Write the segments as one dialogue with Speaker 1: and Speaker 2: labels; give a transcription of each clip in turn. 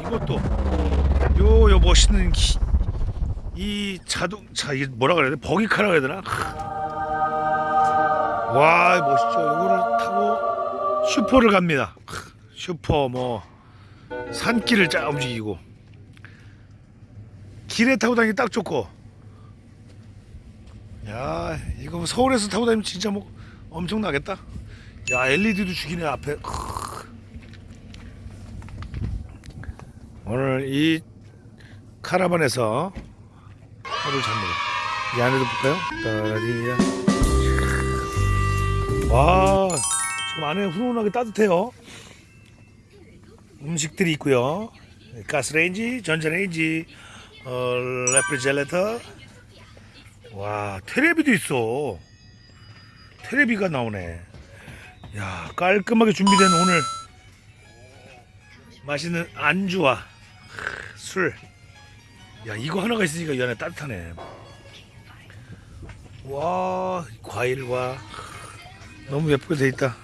Speaker 1: 이것도 요 요 멋있는 기, 이 자동차 이게 뭐라 그래야 돼? 버기카라 그래야 되나? 와 멋있죠. 요거를 타고 슈퍼를 갑니다. 슈퍼 뭐 산길을 쫙 움직이고 길에 타고 다니기 딱 좋고 야 이거 뭐 서울에서 타고 다니면 진짜 뭐 엄청나겠다 야 LED도 죽이네 앞에 크. 오늘 이 카라반에서 하루 잡니다 이 안에도 볼까요? 따라디야. 와 지금 안에 훈훈하게 따뜻해요. 음식들이 있고요. 가스레인지, 전자레인지, 어, 레프리젤레터. 와 테레비도 있어. 테레비가 나오네. 야 깔끔하게 준비된 오늘 맛있는 안주와 술. 야 이거 하나가 있으니까 이 안에 따뜻하네. 와 과일과 너무 예쁘게 돼 있다.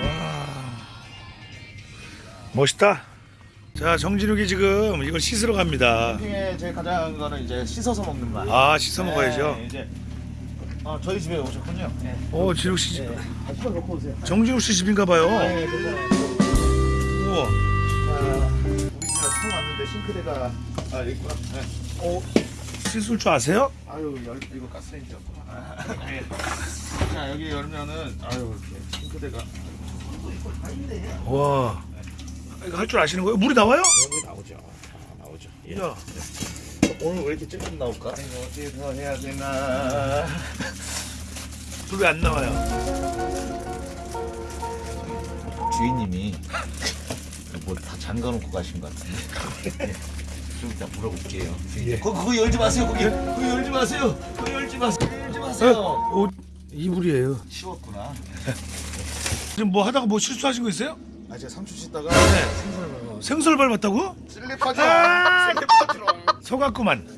Speaker 1: 와 멋있다. 자 정진욱이 지금 이걸 씻으러 갑니다.
Speaker 2: 캠핑에 제일 가장 거는 이제 씻어서 먹는 맛.
Speaker 1: 아 씻어 먹어야죠.
Speaker 2: 네, 이제 어, 저희 집에 오셨군요. 네.
Speaker 1: 어 진욱 씨 집.
Speaker 2: 네. 아, 좀 놓고 오세요.
Speaker 1: 정진욱 씨 집인가 봐요.
Speaker 2: 네, 괜찮아요.
Speaker 1: 우와.
Speaker 2: 자, 우리 집에 처음 왔는데 싱크대가 아 여기 있구나. 네.
Speaker 1: 어 씻을 줄 아세요?
Speaker 2: 아유 열 이거 가스레인지였구나. 아, 네. 자 여기 열면은 아유 이렇게 싱크대가
Speaker 1: 와. 이거 할 줄 아시는 거예요? 물이 나와요?
Speaker 2: 여기 나오죠. 다 나오죠. 예.
Speaker 1: 야.
Speaker 2: 오늘 왜 이렇게 조금 나올까? 이거 어디서 해야 되나?
Speaker 1: 물이 안 나와요.
Speaker 2: 주인님이 뭐다 잠가놓고 가신 것 같은데 좀 이따 물어볼게요
Speaker 1: 예.
Speaker 2: 거, 그거 열지 마세요 거기 그거 열지 마세요 그거 열지 마세요 열지 마세요
Speaker 1: 어, 옷 이불이에요.
Speaker 2: 쉬웠구나
Speaker 1: 지금 뭐 하다가 뭐 실수하신 거 있어요?
Speaker 2: 아 제가 삼촌 씻다가
Speaker 1: 네.
Speaker 2: 생선을 먹어
Speaker 1: 생설 밟았다고?
Speaker 2: 슬리퍼죠
Speaker 1: 아!
Speaker 2: 슬리퍼죠
Speaker 1: 속았구만.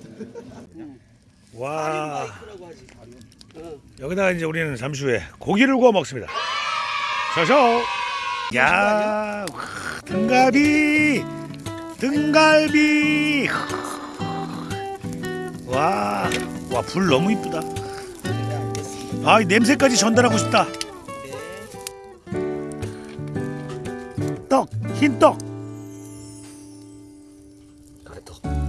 Speaker 1: 와. 여기다가 이제 우리는 잠시 후에 고기를 구워 먹습니다. 쇼쇼. 야, 와, 등갈비 등갈비. 와 와 불 너무 이쁘다. 아 냄새까지 전달하고 싶다. 떡 흰떡. 떡.